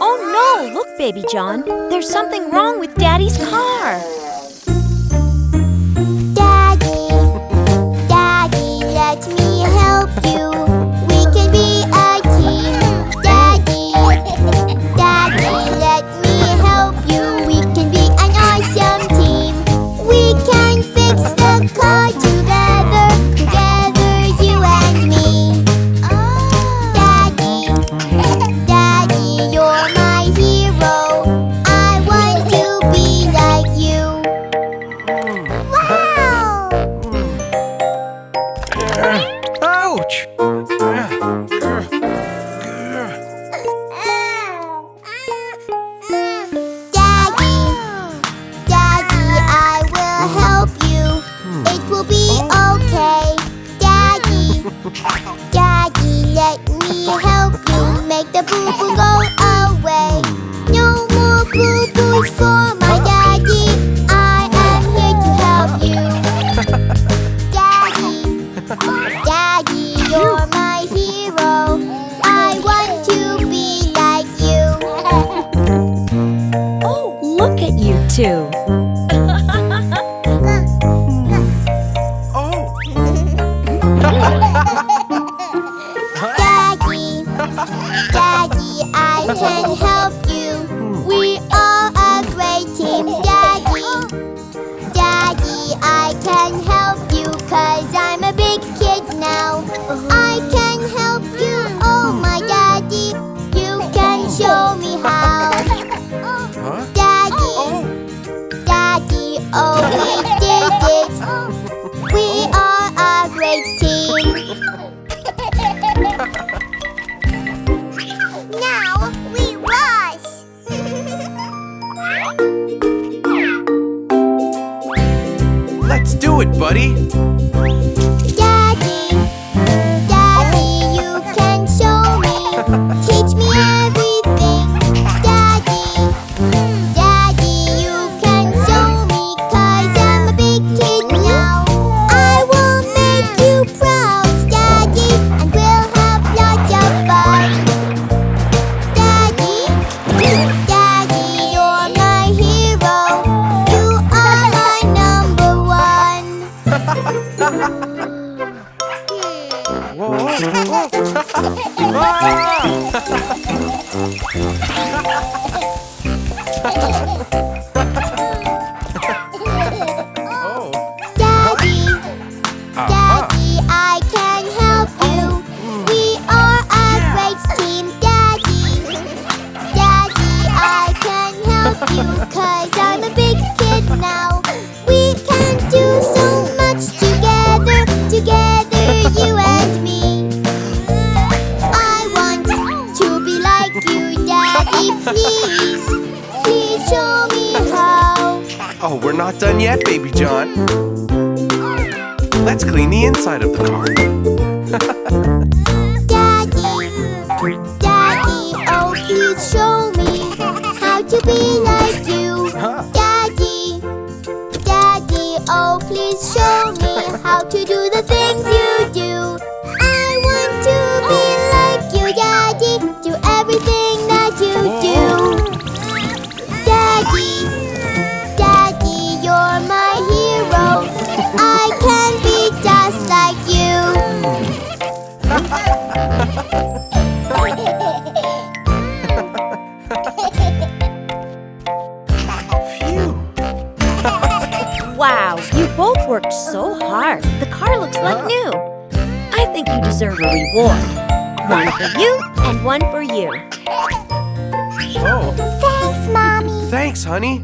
Oh no! Look, Baby John. There's something wrong with Daddy's car. Make the boo boo go away. No more boo boos for two. Daddy, Daddy, I can help you. We are a great team, Daddy. Daddy, I can help We are a great team. now we rush. Let's do it, buddy! Oh! Oh, we're not done yet, Baby John. Let's clean the inside of the car. Daddy, Daddy, oh please show me how to be like you. Huh? Daddy, Daddy, oh please show me how to do both worked so hard. The car looks like new. I think you deserve a reward. One for you and one for you. Oh, Thanks, Mommy. thanks, honey.